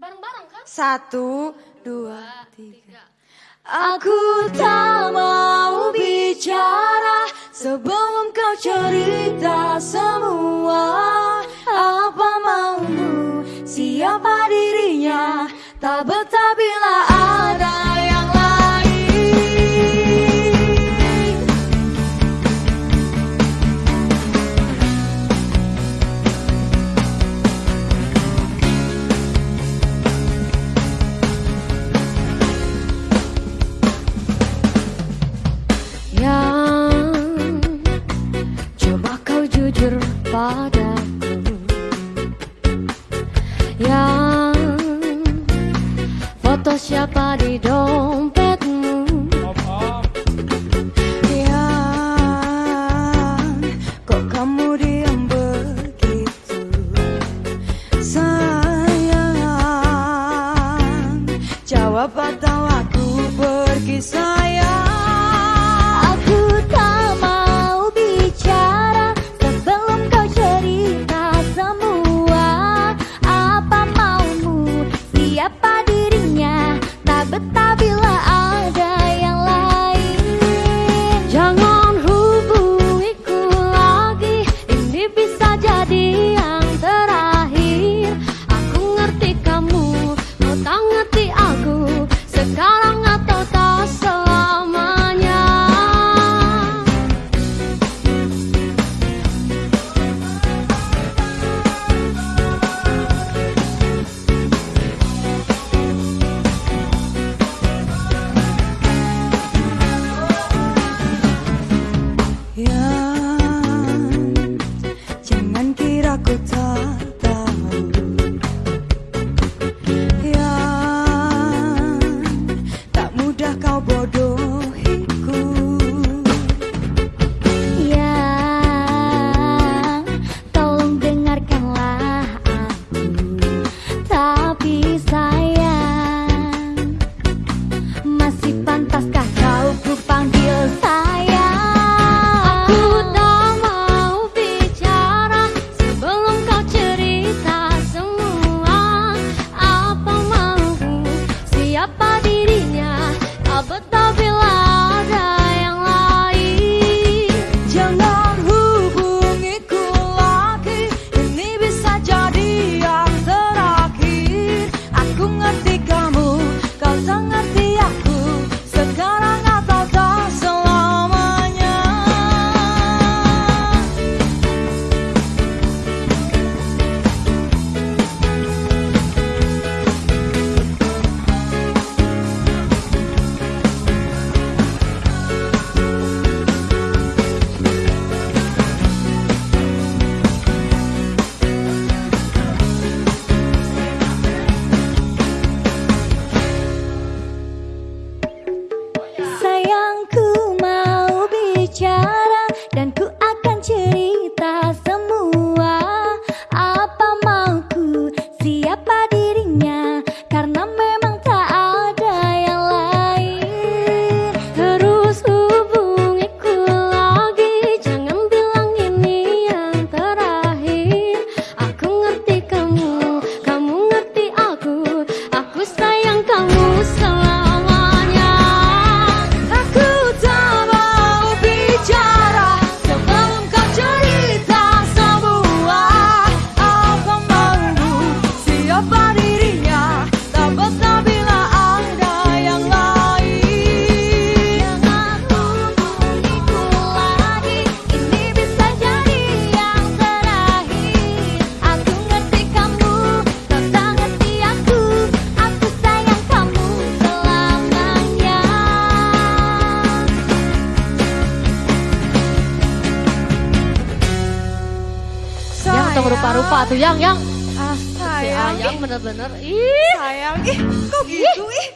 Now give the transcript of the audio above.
Bareng-bareng kan? Satu, dua, tiga. Aku tak mau bicara sebelum kau cerita semua apa maumu, siapa dirinya, tak betah. jujur padaku. Yang foto siapa di dompetmu? Iya. langsung rupa-rupa tuh yang yang. Ah, sayang. Ayang. bener-bener. Ih. Sayang. Ih, kok gitu ih. ih.